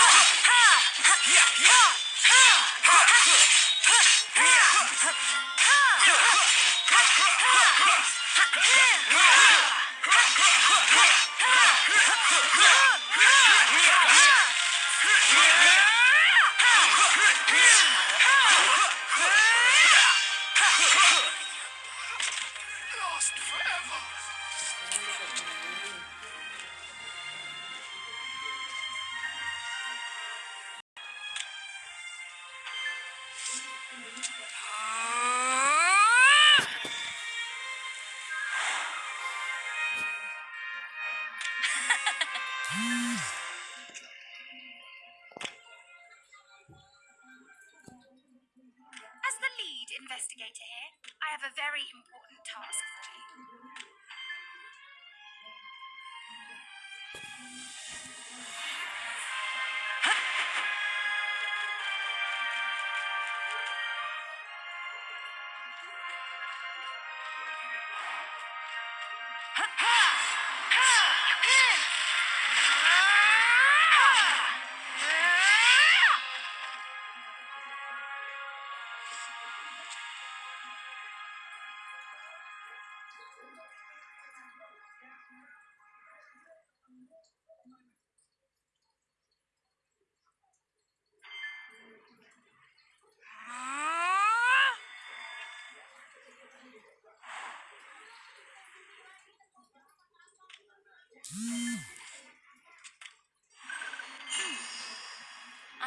Yeah!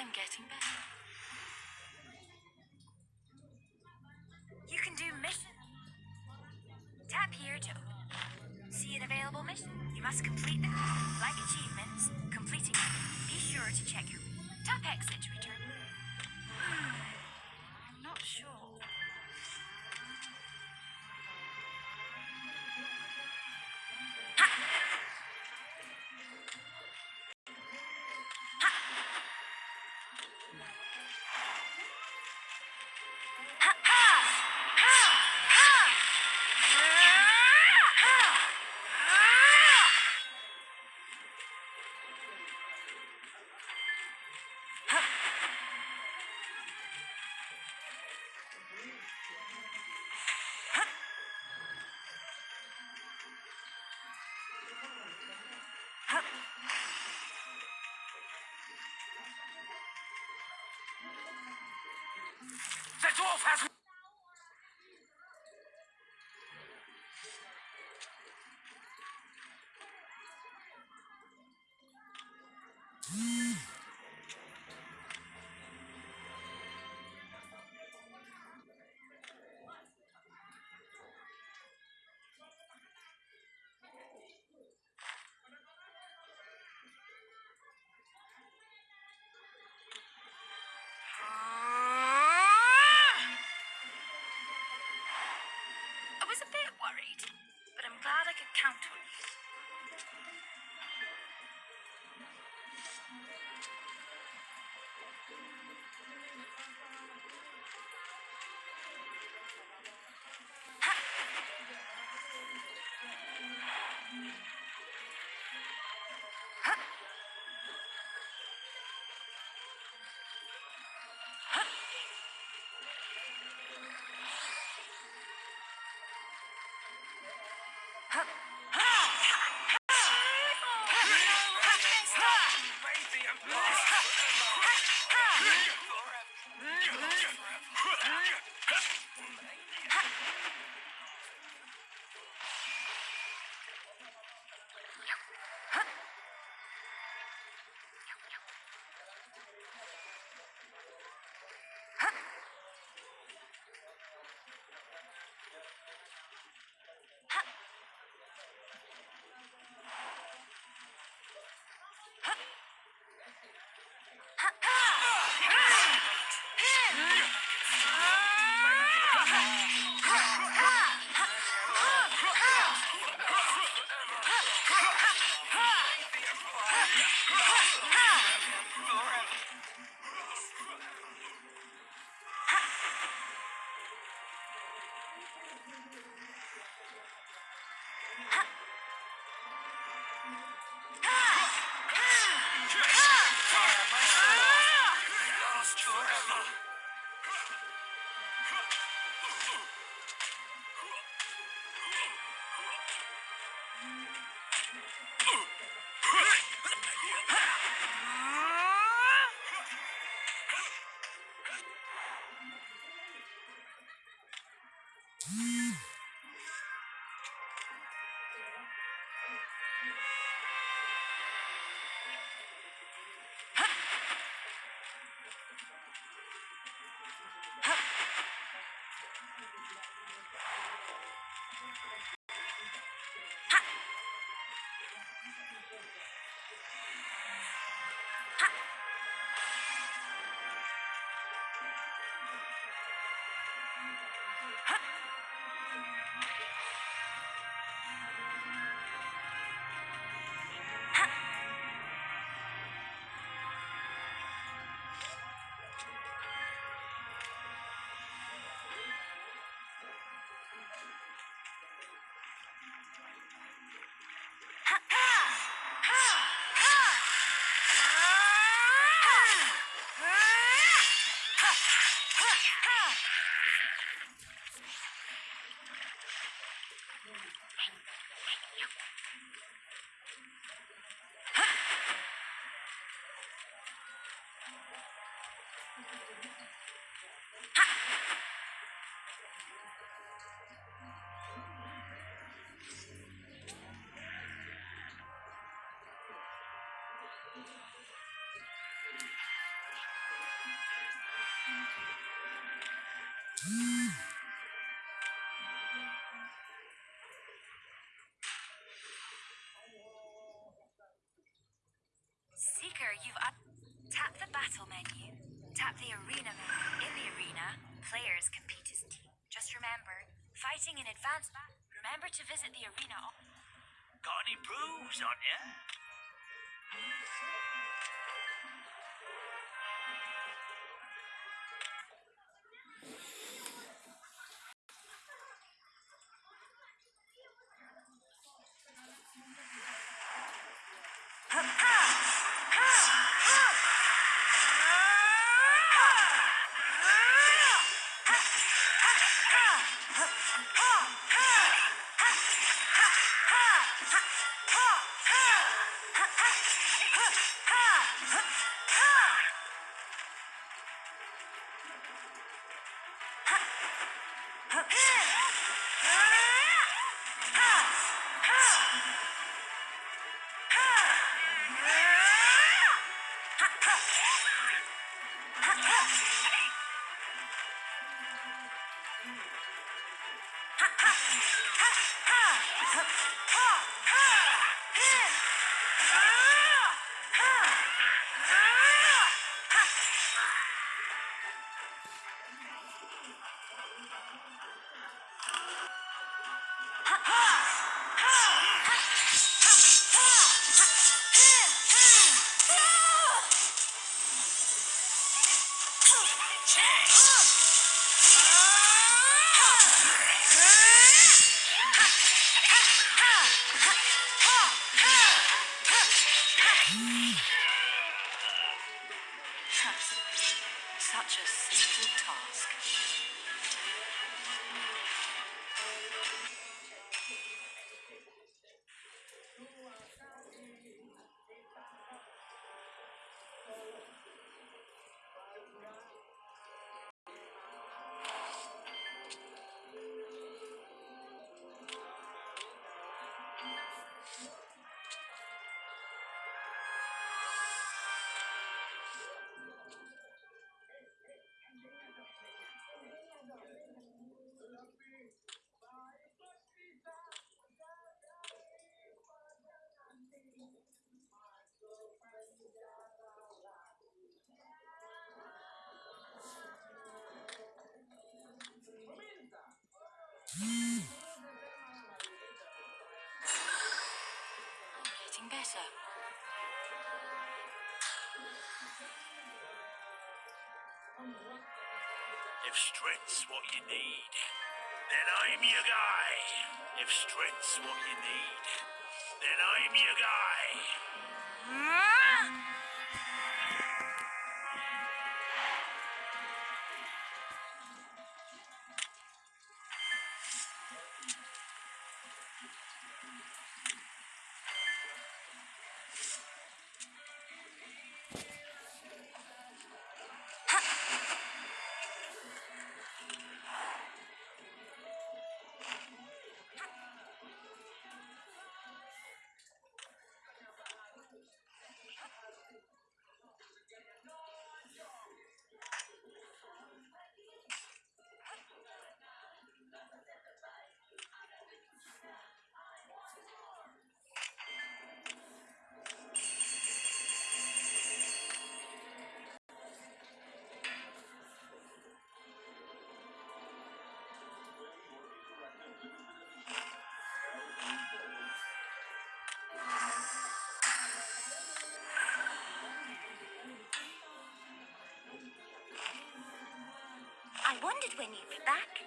I'm getting better. You can do mission. Tap here to see an available mission. You must complete them. Like achievements, completing them. Be sure to check your tap exit to return. Dwarf has. worried, but I'm glad I could count on you. Mm. moves on you. Ha ha! Ha ha! ha! chance. Uh. casa. If strength's what you need, then I'm your guy. If strength's what you need, then I'm your guy. Wondered when you'd be back.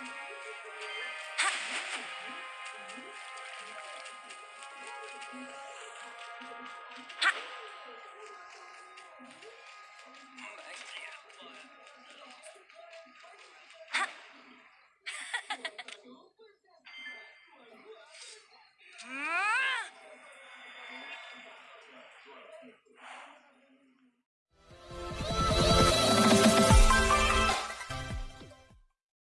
はっ。